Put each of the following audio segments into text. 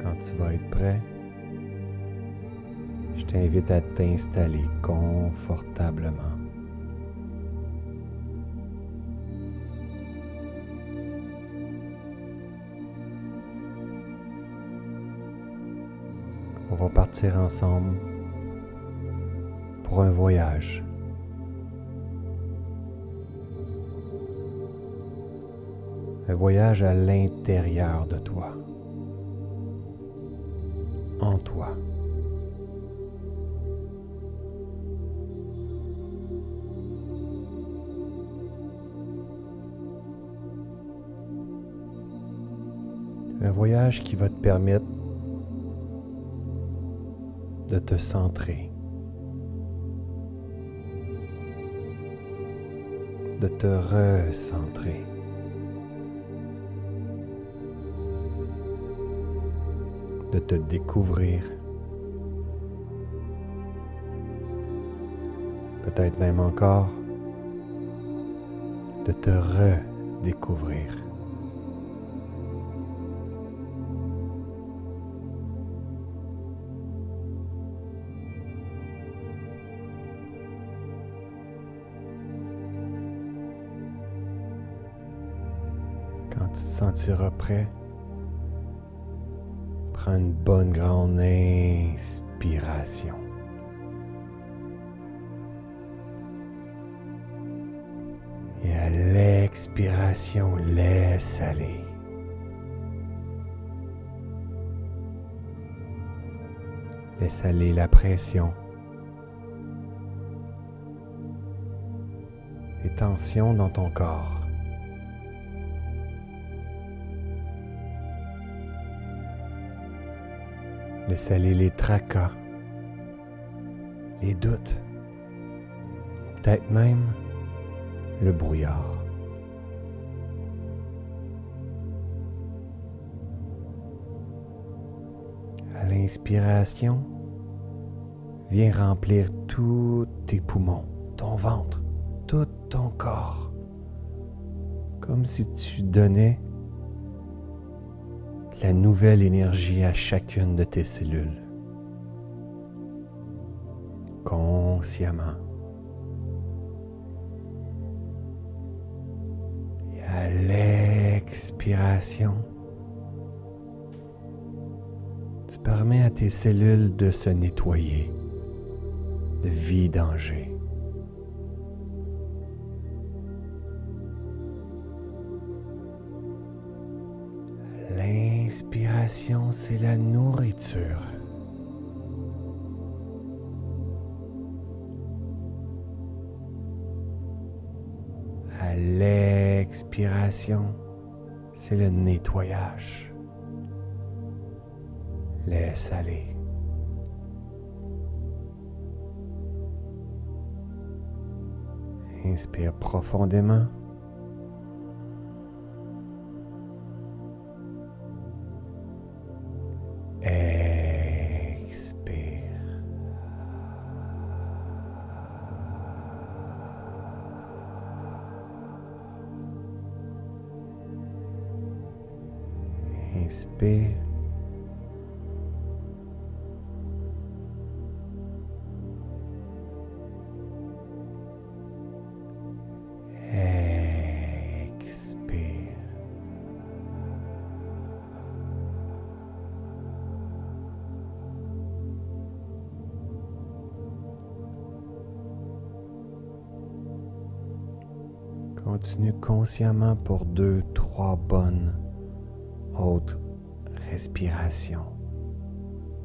Quand tu vas être prêt, je t'invite à t'installer confortablement. On va partir ensemble pour un voyage. Voyage à l'intérieur de toi. En toi. Un voyage qui va te permettre de te centrer, de te recentrer. De te découvrir. Peut-être même encore de te redécouvrir. Quand tu te sentiras prêt, prends une bonne grande inspiration. Et à l'expiration, laisse aller. Laisse aller la pression. Les tensions dans ton corps. Laisse aller les tracas, les doutes, peut-être même le brouillard. À l'inspiration, viens remplir tous tes poumons, ton ventre, tout ton corps, comme si tu donnais la nouvelle énergie à chacune de tes cellules. Consciemment. Et à l'expiration, tu permets à tes cellules de se nettoyer de vidanger. L'inspiration, c'est la nourriture. À l'expiration, c'est le nettoyage. Laisse aller. Inspire profondément. Pour deux, trois bonnes hautes respirations,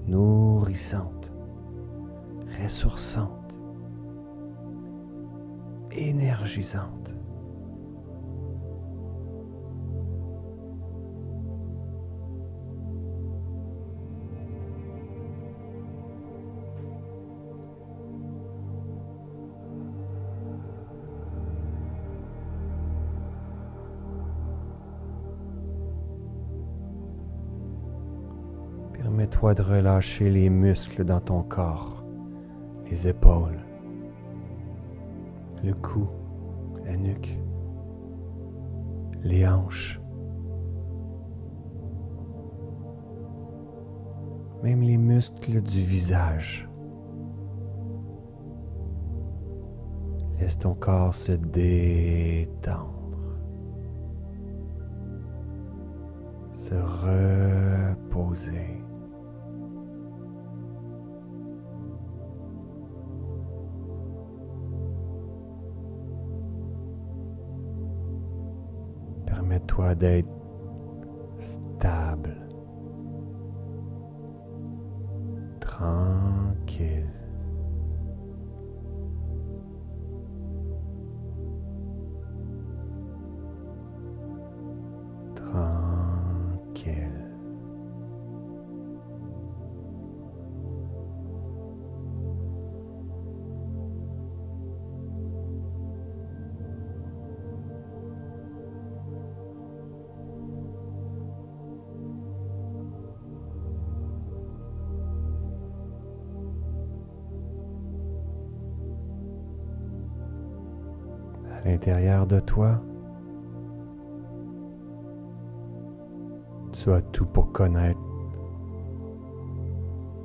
nourrissantes, ressourçantes, énergisantes. De relâcher les muscles dans ton corps, les épaules, le cou, la nuque, les hanches, même les muscles du visage. Laisse ton corps se détendre. Se reposer. Permets-toi d'être l'intérieur de toi, tu as tout pour connaître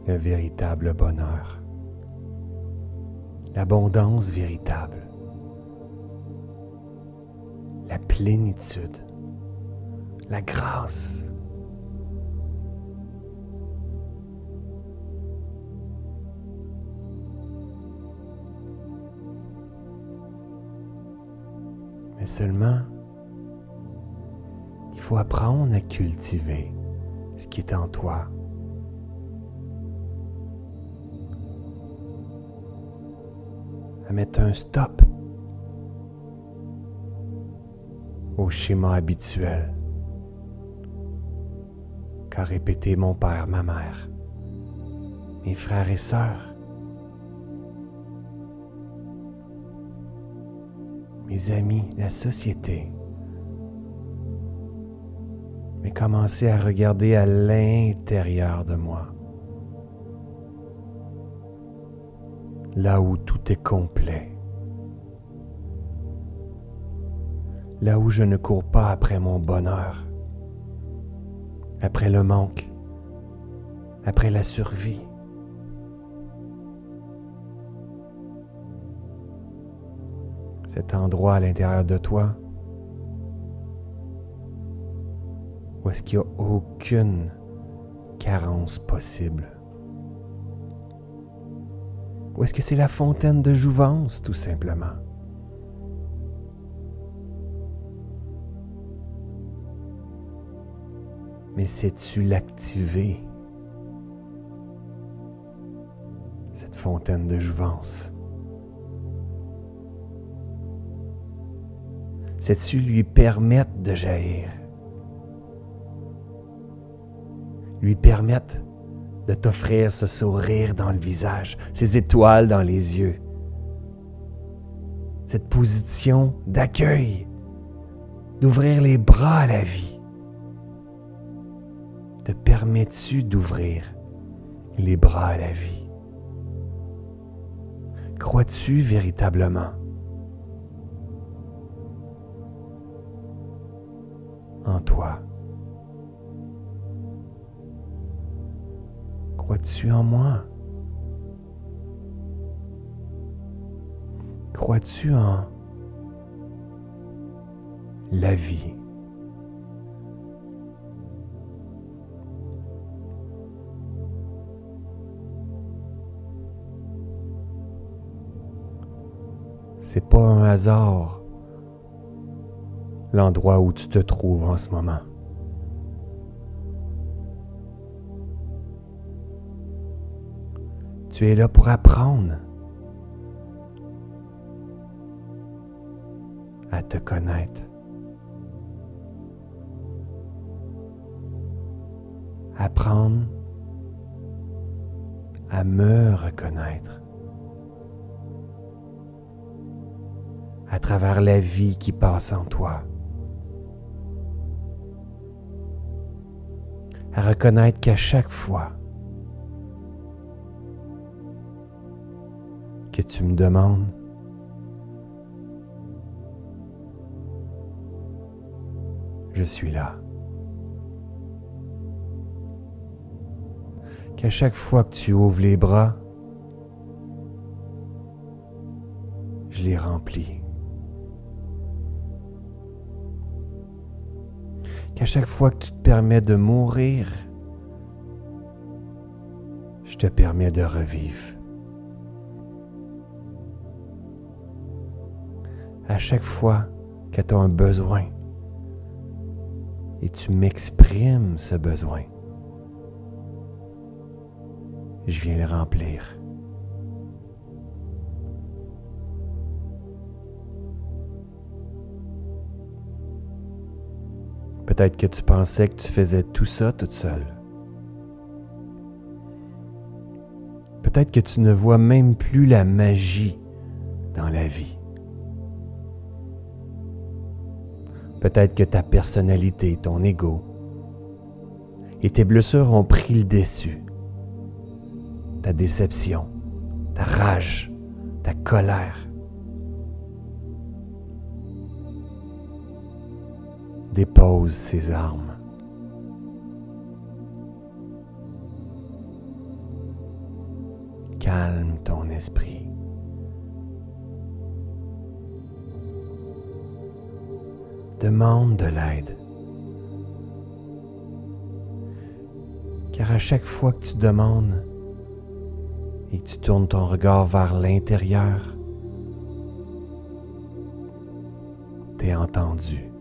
le véritable bonheur, l'abondance véritable, la plénitude, la grâce. Mais seulement, il faut apprendre à cultiver ce qui est en toi. À mettre un stop au schéma habituel qu'a répété mon père, ma mère, mes frères et sœurs, mes amis, la société. Mais commencer à regarder à l'intérieur de moi. Là où tout est complet. Là où je ne cours pas après mon bonheur. Après le manque. Après la survie. Cet endroit à l'intérieur de toi où est-ce qu'il n'y a aucune carence possible? Ou est-ce que c'est la fontaine de jouvence, tout simplement? Mais sais-tu l'activer, cette fontaine de jouvence? Sais-tu lui permettre de jaillir? Lui permettre de t'offrir ce sourire dans le visage, ces étoiles dans les yeux, cette position d'accueil, d'ouvrir les bras à la vie. Te permets-tu d'ouvrir les bras à la vie? Crois-tu véritablement toi. Crois-tu en moi? Crois-tu en la vie? C'est pas un hasard l'endroit où tu te trouves en ce moment. Tu es là pour apprendre à te connaître. Apprendre à me reconnaître. à travers la vie qui passe en toi. À reconnaître qu'à chaque fois que tu me demandes je suis là. qu'à chaque fois que tu ouvres les bras, je les remplis. Qu'à chaque fois que tu te permets de mourir, je te permets de revivre. À chaque fois que tu as un besoin et tu m'exprimes ce besoin, je viens le remplir. Peut-être que tu pensais que tu faisais tout ça toute seule. Peut-être que tu ne vois même plus la magie dans la vie. Peut-être que ta personnalité, ton ego et tes blessures ont pris le dessus. Ta déception, ta rage, ta colère. Dépose ces armes. Calme ton esprit. Demande de l'aide. Car à chaque fois que tu demandes et que tu tournes ton regard vers l'intérieur, tu es entendu.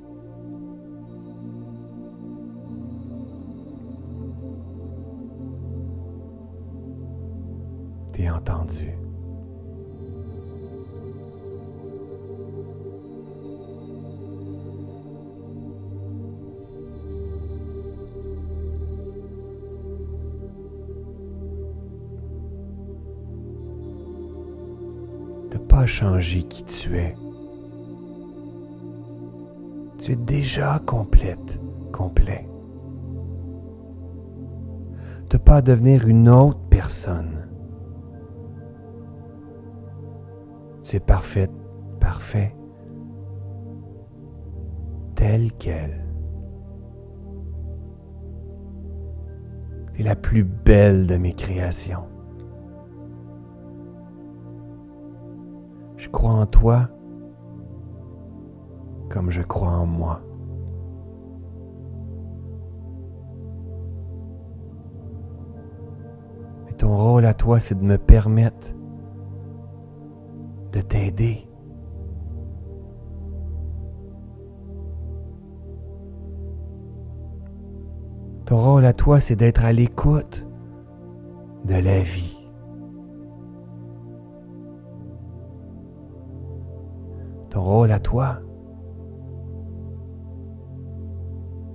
De pas changer qui tu es. Tu es déjà complète, complet. De pas devenir une autre personne. C'est parfait, parfait, tel quel. C'est la plus belle de mes créations. Je crois en toi comme je crois en moi. Et ton rôle à toi, c'est de me permettre de t'aider. Ton rôle à toi, c'est d'être à l'écoute de la vie. Ton rôle à toi,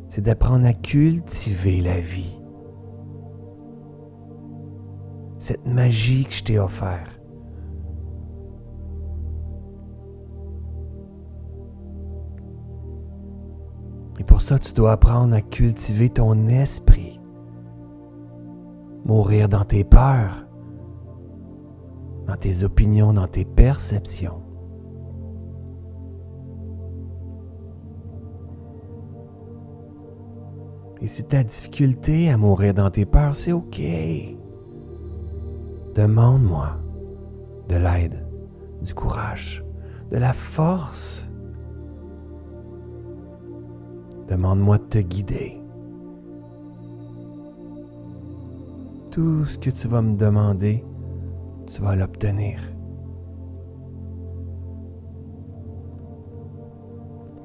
c'est d'apprendre à cultiver la vie. Cette magie que je t'ai offerte. Pour ça, tu dois apprendre à cultiver ton esprit. Mourir dans tes peurs, dans tes opinions, dans tes perceptions. Et si tu as difficulté à mourir dans tes peurs, c'est OK. Demande-moi de l'aide, du courage, de la force Demande-moi de te guider. Tout ce que tu vas me demander, tu vas l'obtenir.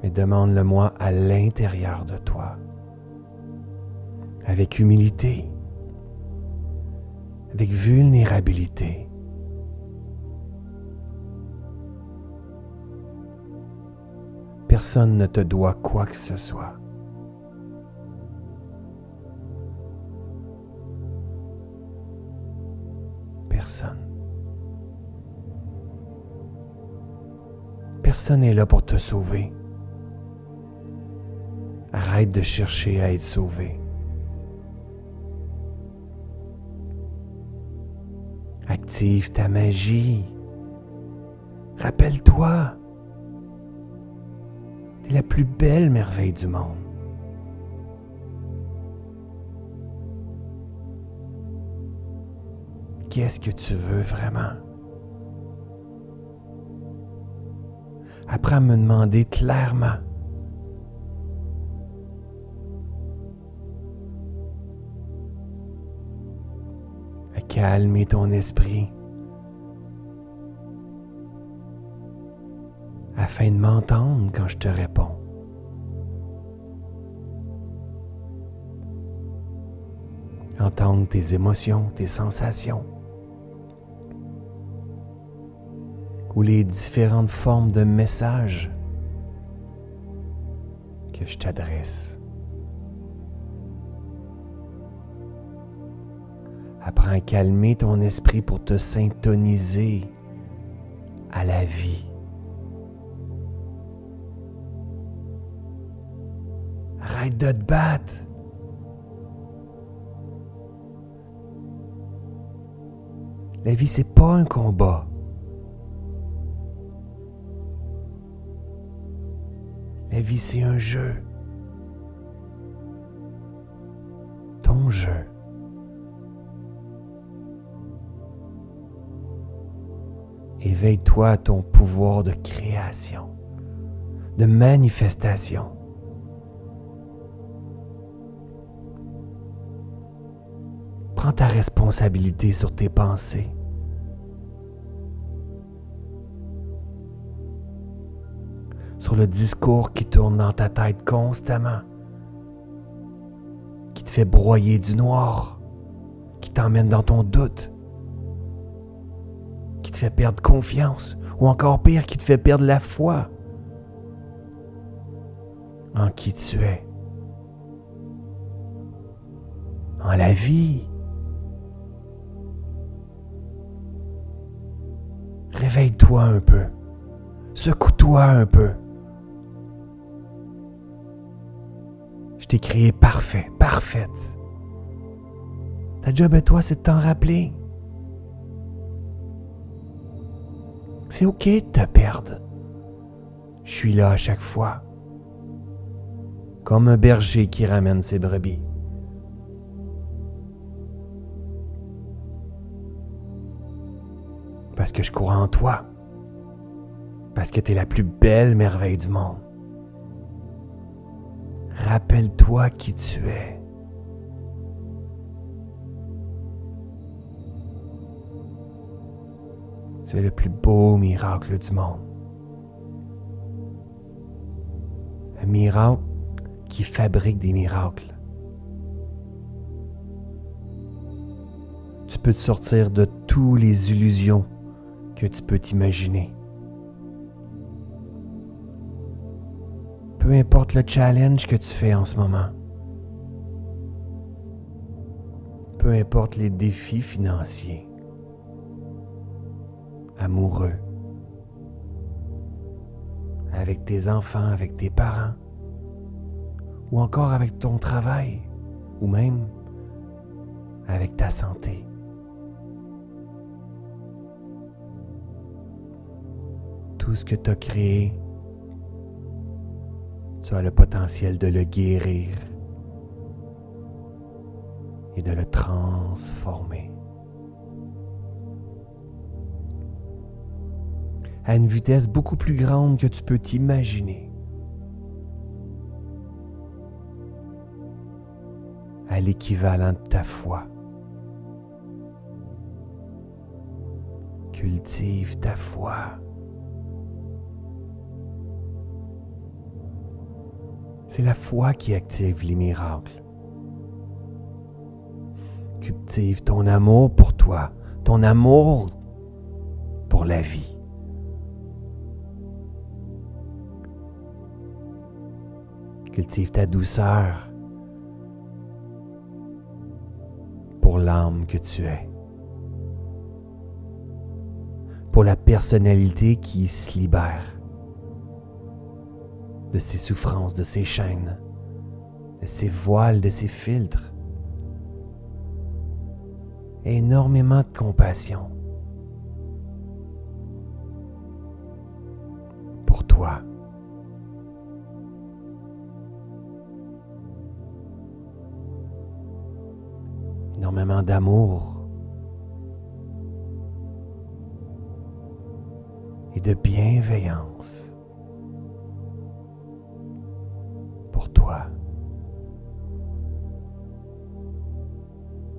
Mais demande-le-moi à l'intérieur de toi, avec humilité, avec vulnérabilité. Personne ne te doit quoi que ce soit. Personne. Personne n'est là pour te sauver. Arrête de chercher à être sauvé. Active ta magie. Rappelle-toi, la plus belle merveille du monde. qu'est-ce que tu veux vraiment? Apprends à me demander clairement. À calmer ton esprit afin de m'entendre quand je te réponds. Entendre tes émotions, tes sensations. ou les différentes formes de messages que je t'adresse. Apprends à calmer ton esprit pour te syntoniser à la vie. De te battre. La vie, c'est pas un combat. La vie, c'est un jeu. Ton jeu. Éveille-toi à ton pouvoir de création, de manifestation. Ta responsabilité sur tes pensées. sur le discours qui tourne dans ta tête constamment, qui te fait broyer du noir, qui t'emmène dans ton doute, qui te fait perdre confiance, ou encore pire, qui te fait perdre la foi en qui tu es, en la vie. Réveille-toi un peu. Secoue-toi un peu. Je t'ai créé parfait, parfaite. Ta job à toi, c'est de t'en rappeler. C'est ok de te perdre. Je suis là à chaque fois. Comme un berger qui ramène ses brebis. Parce que je crois en toi. Parce que tu es la plus belle merveille du monde. Rappelle-toi qui tu es. Tu es le plus beau miracle du monde. Un miracle qui fabrique des miracles. Tu peux te sortir de toutes les illusions que tu peux t'imaginer. peu importe le challenge que tu fais en ce moment. Peu importe les défis financiers, amoureux, avec tes enfants, avec tes parents, ou encore avec ton travail, ou même avec ta santé. Tout ce que tu as créé tu as le potentiel de le guérir et de le transformer. à une vitesse beaucoup plus grande que tu peux t'imaginer. à l'équivalent de ta foi. Cultive ta foi. C'est la foi qui active les miracles. Cultive ton amour pour toi, ton amour pour la vie. Cultive ta douceur pour l'âme que tu es, pour la personnalité qui se libère de ses souffrances, de ses chaînes, de ses voiles, de ses filtres. Énormément de compassion pour toi. Énormément d'amour et de bienveillance.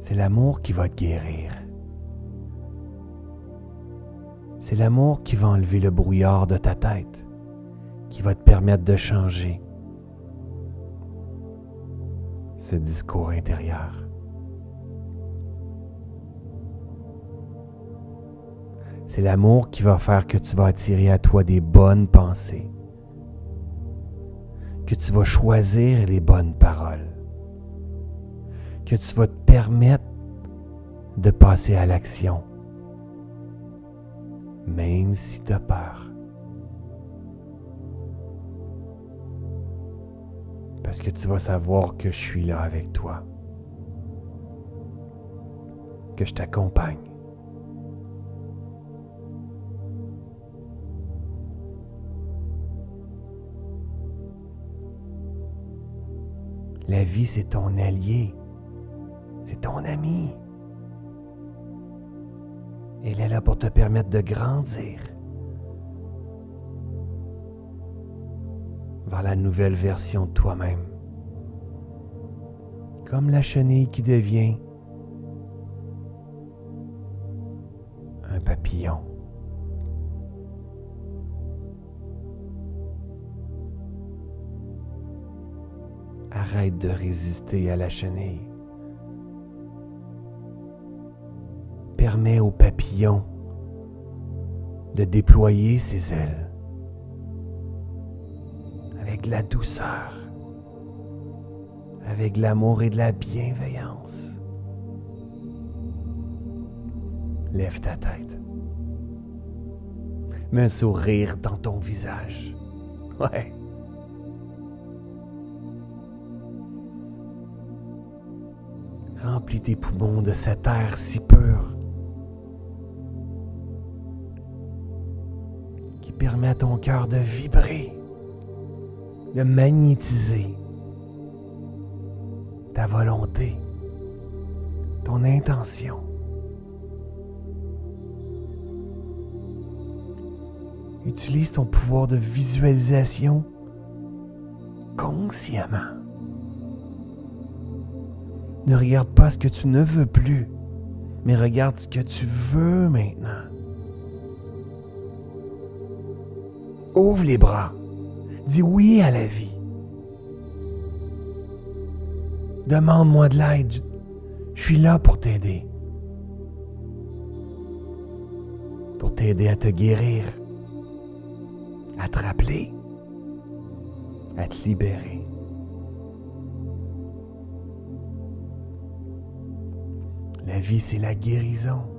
C'est l'amour qui va te guérir. C'est l'amour qui va enlever le brouillard de ta tête, qui va te permettre de changer ce discours intérieur. C'est l'amour qui va faire que tu vas attirer à toi des bonnes pensées, que tu vas choisir les bonnes paroles, que tu vas te permettre de passer à l'action même si tu as peur. Parce que tu vas savoir que je suis là avec toi, que je t'accompagne. La vie, c'est ton allié, c'est ton ami. Elle est là pour te permettre de grandir vers la nouvelle version de toi-même. Comme la chenille qui devient un papillon. Arrête de résister à la chenille. permet au papillon de déployer ses ailes avec la douceur, avec l'amour et de la bienveillance. Lève ta tête. Mets un sourire dans ton visage. Ouais. Remplis tes poumons de cet air si pur permet à ton cœur de vibrer, de magnétiser ta volonté, ton intention. Utilise ton pouvoir de visualisation consciemment. Ne regarde pas ce que tu ne veux plus, mais regarde ce que tu veux maintenant. Ouvre les bras. Dis oui à la vie. Demande-moi de l'aide. Je suis là pour t'aider. Pour t'aider à te guérir, à te rappeler, à te libérer. La vie, c'est la guérison.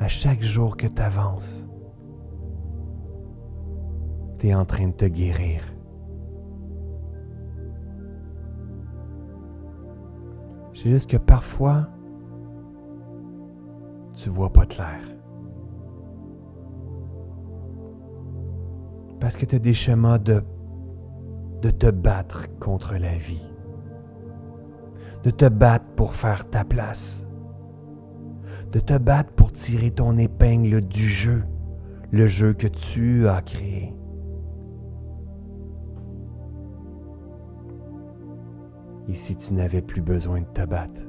à chaque jour que tu avances, tu es en train de te guérir. C'est juste que parfois, tu vois pas clair. Parce que tu as des de, de te battre contre la vie. De te battre pour faire ta place de te battre pour tirer ton épingle du jeu, le jeu que tu as créé. Et si tu n'avais plus besoin de te battre?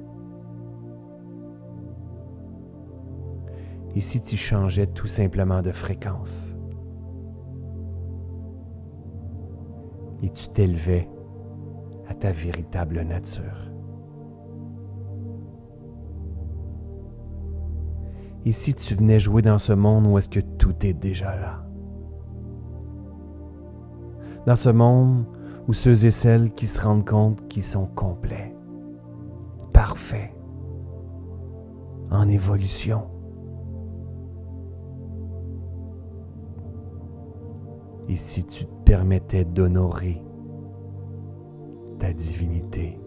Et si tu changeais tout simplement de fréquence? Et tu t'élevais à ta véritable nature? Et si tu venais jouer dans ce monde où est-ce que tout est déjà là? Dans ce monde où ceux et celles qui se rendent compte qu'ils sont complets, parfaits, en évolution. Et si tu te permettais d'honorer ta divinité,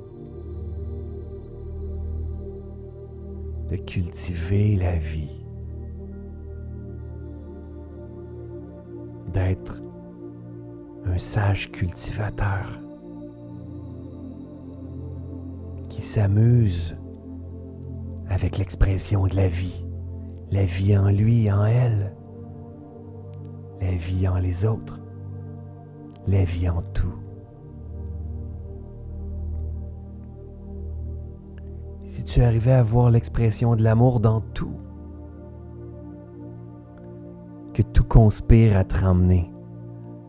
cultiver la vie, d'être un sage cultivateur qui s'amuse avec l'expression de la vie, la vie en lui, en elle, la vie en les autres, la vie en tout. Tu arrivais à voir l'expression de l'amour dans tout, que tout conspire à te ramener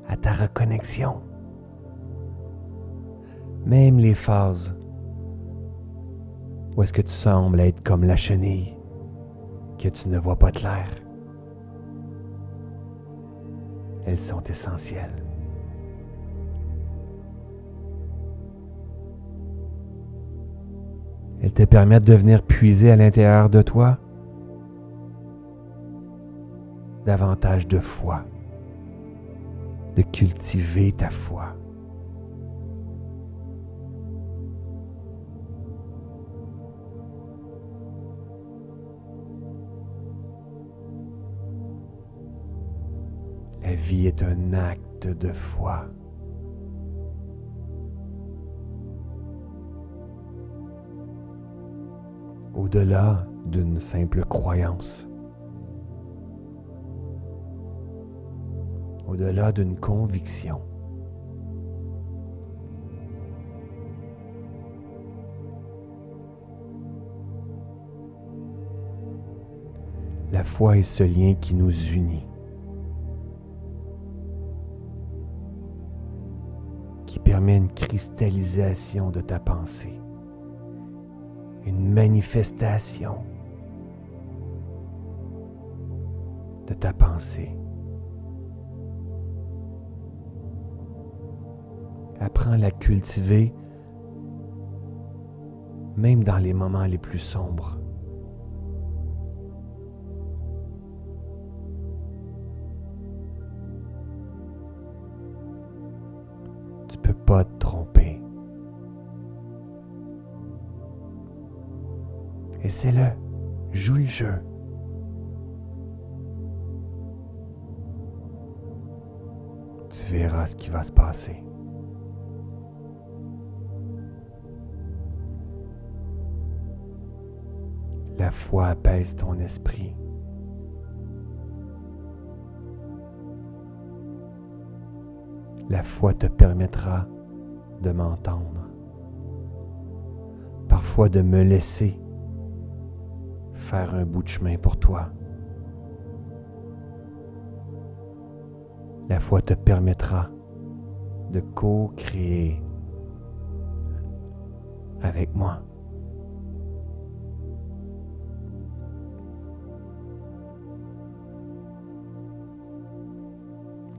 à ta reconnexion, même les phases où est-ce que tu sembles être comme la chenille, que tu ne vois pas clair. Elles sont essentielles. Elles te permettent de venir puiser à l'intérieur de toi davantage de foi, de cultiver ta foi. La vie est un acte de foi. Au-delà d'une simple croyance. Au-delà d'une conviction. La foi est ce lien qui nous unit. permet une cristallisation de ta pensée, une manifestation de ta pensée. Apprends à la cultiver même dans les moments les plus sombres. pas te tromper. Essaie-le. Joue le jeu. Tu verras ce qui va se passer. La foi apaise ton esprit. La foi te permettra de m'entendre, parfois de me laisser un bout de chemin pour toi. La foi te permettra de co-créer avec moi.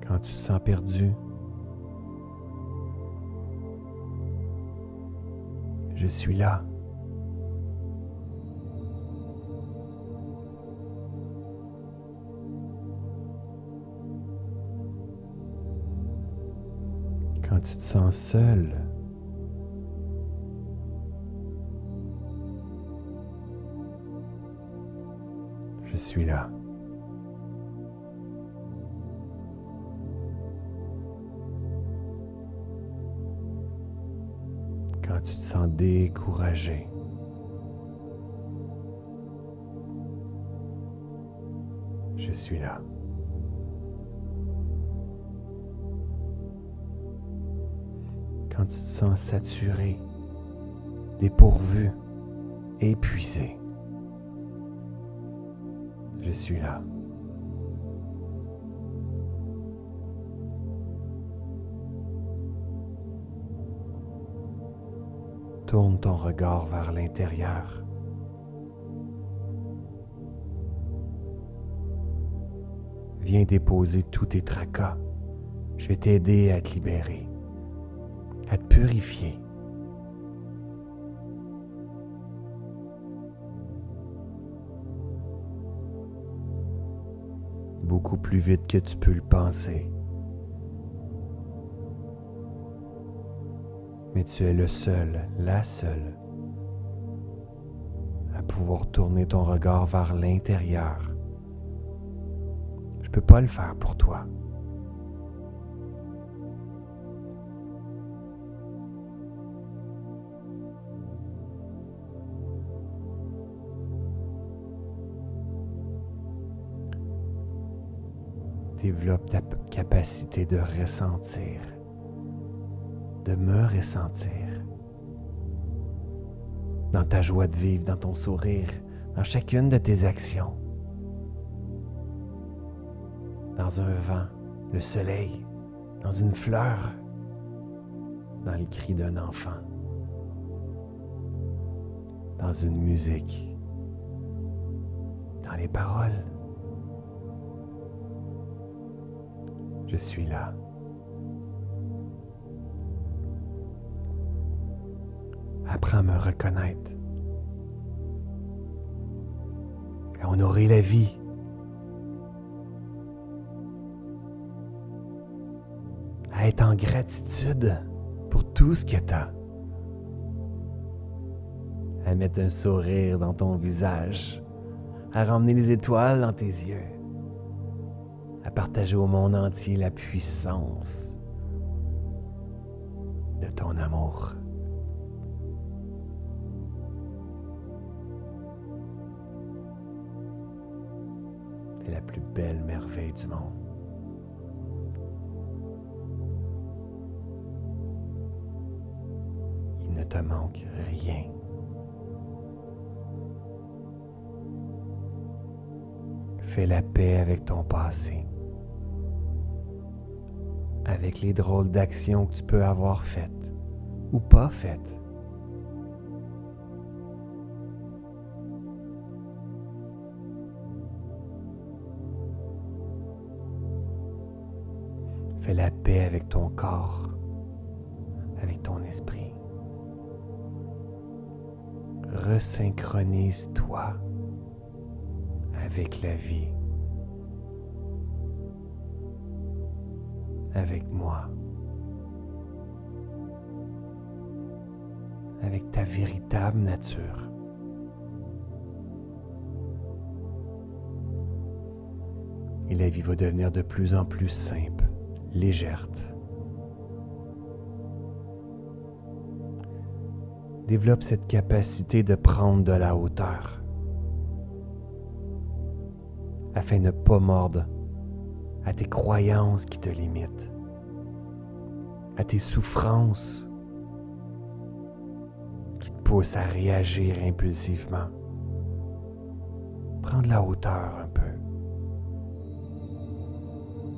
Quand tu sens perdu, je suis là. Quand tu te sens seul, je suis là. tu te sens découragé. Je suis là. Tu te sens saturé, dépourvu, épuisé, je suis là. Tourne ton regard vers l'intérieur. Viens déposer tous tes tracas. Je vais t'aider à te libérer, à te purifier. Beaucoup plus vite que tu peux le penser. mais tu es le seul, la seule, à pouvoir tourner ton regard vers l'intérieur. Je ne peux pas le faire pour toi. Développe ta capacité de ressentir, de me ressentir. Dans ta joie de vivre, dans ton sourire, dans chacune de tes actions. Dans un vent, le soleil, dans une fleur, dans le cri d'un enfant, dans une musique, dans les paroles. Je suis là. Apprends à me reconnaître, à honorer la vie. à être en gratitude pour tout ce que tu as. À mettre un sourire dans ton visage, à ramener les étoiles dans tes yeux, à partager au monde entier la puissance de ton amour. C'est la plus belle merveille du monde. Il ne te manque rien. Fais la paix avec ton passé, avec les drôles d'actions que tu peux avoir faites ou pas faites. Fais la paix avec ton corps, avec ton esprit. Resynchronise-toi avec la vie, avec moi, avec ta véritable nature. Et la vie va devenir de plus en plus simple légère. Développe cette capacité de prendre de la hauteur afin de ne pas mordre à tes croyances qui te limitent, à tes souffrances qui te poussent à réagir impulsivement. Prends de la hauteur un peu.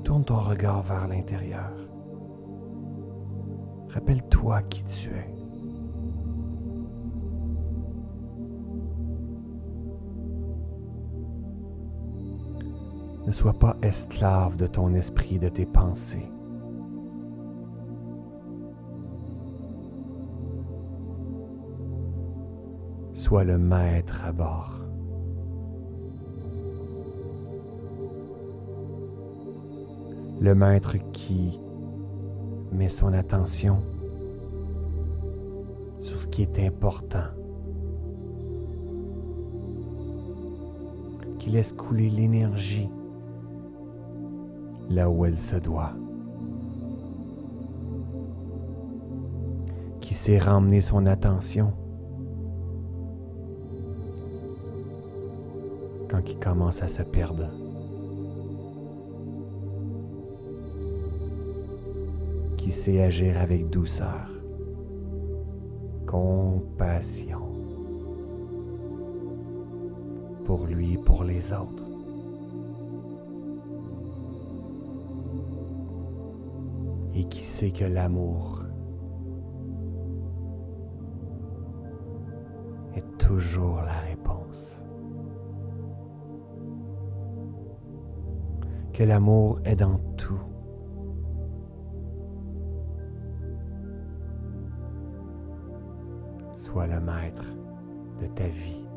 Tourne ton regard vers l'intérieur. Rappelle-toi qui tu es. Ne sois pas esclave de ton esprit, de tes pensées. Sois le maître à bord. le maître qui met son attention sur ce qui est important, qui laisse couler l'énergie là où elle se doit, qui sait ramener son attention quand il commence à se perdre. qui sait agir avec douceur, compassion pour lui et pour les autres. Que l'amour est toujours la réponse. Que l'amour est dans tout. Sois le maître de ta vie.